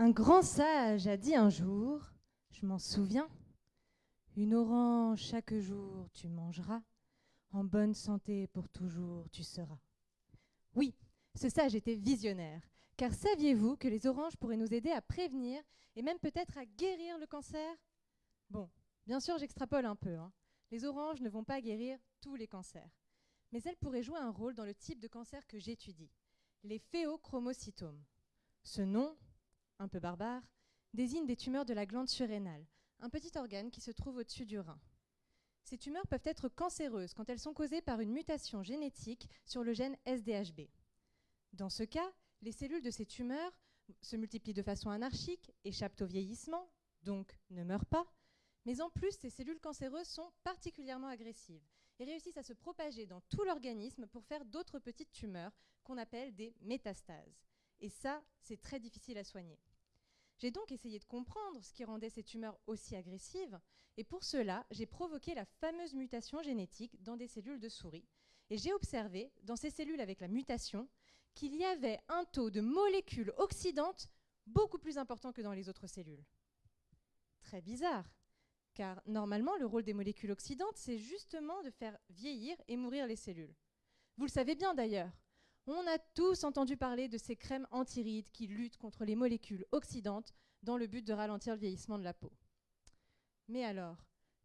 Un grand sage a dit un jour, je m'en souviens, une orange chaque jour tu mangeras, en bonne santé pour toujours tu seras. Oui, ce sage était visionnaire, car saviez-vous que les oranges pourraient nous aider à prévenir et même peut-être à guérir le cancer? Bon, bien sûr j'extrapole un peu. Hein. Les oranges ne vont pas guérir tous les cancers, mais elles pourraient jouer un rôle dans le type de cancer que j'étudie, les phéochromocytomes. Ce nom, un peu barbare, désigne des tumeurs de la glande surrénale, un petit organe qui se trouve au-dessus du rein. Ces tumeurs peuvent être cancéreuses quand elles sont causées par une mutation génétique sur le gène SDHB. Dans ce cas, les cellules de ces tumeurs se multiplient de façon anarchique, échappent au vieillissement, donc ne meurent pas, mais en plus, ces cellules cancéreuses sont particulièrement agressives et réussissent à se propager dans tout l'organisme pour faire d'autres petites tumeurs qu'on appelle des métastases. Et ça, c'est très difficile à soigner. J'ai donc essayé de comprendre ce qui rendait ces tumeurs aussi agressives, et pour cela, j'ai provoqué la fameuse mutation génétique dans des cellules de souris, et j'ai observé, dans ces cellules avec la mutation, qu'il y avait un taux de molécules oxydantes beaucoup plus important que dans les autres cellules. Très bizarre, car normalement, le rôle des molécules oxydantes, c'est justement de faire vieillir et mourir les cellules. Vous le savez bien d'ailleurs, on a tous entendu parler de ces crèmes antirides qui luttent contre les molécules oxydantes dans le but de ralentir le vieillissement de la peau. Mais alors,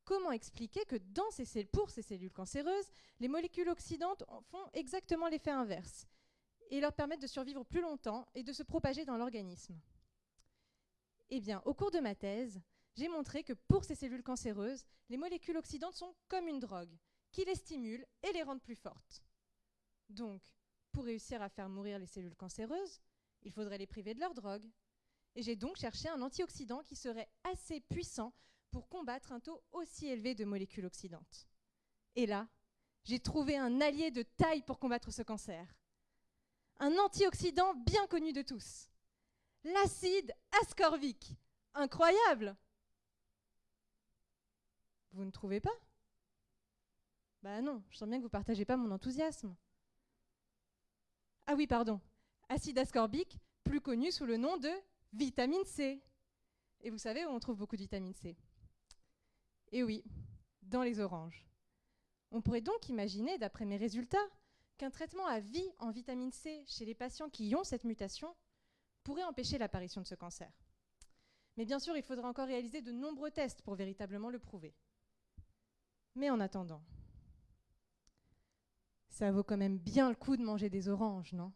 comment expliquer que dans ces pour ces cellules cancéreuses, les molécules oxydantes font exactement l'effet inverse et leur permettent de survivre plus longtemps et de se propager dans l'organisme? Eh bien, au cours de ma thèse, j'ai montré que pour ces cellules cancéreuses, les molécules oxydantes sont comme une drogue, qui les stimule et les rendent plus fortes. Donc, pour réussir à faire mourir les cellules cancéreuses, il faudrait les priver de leur drogue. Et j'ai donc cherché un antioxydant qui serait assez puissant pour combattre un taux aussi élevé de molécules oxydantes. Et là, j'ai trouvé un allié de taille pour combattre ce cancer. Un antioxydant bien connu de tous. L'acide ascorbique. Incroyable Vous ne trouvez pas? Bah non, je sens bien que vous ne partagez pas mon enthousiasme. Ah oui, pardon. Acide ascorbique, plus connu sous le nom de vitamine C. Et vous savez où on trouve beaucoup de vitamine C Eh oui, dans les oranges. On pourrait donc imaginer, d'après mes résultats, qu'un traitement à vie en vitamine C chez les patients qui ont cette mutation pourrait empêcher l'apparition de ce cancer. Mais bien sûr, il faudra encore réaliser de nombreux tests pour véritablement le prouver. Mais en attendant, ça vaut quand même bien le coup de manger des oranges, non?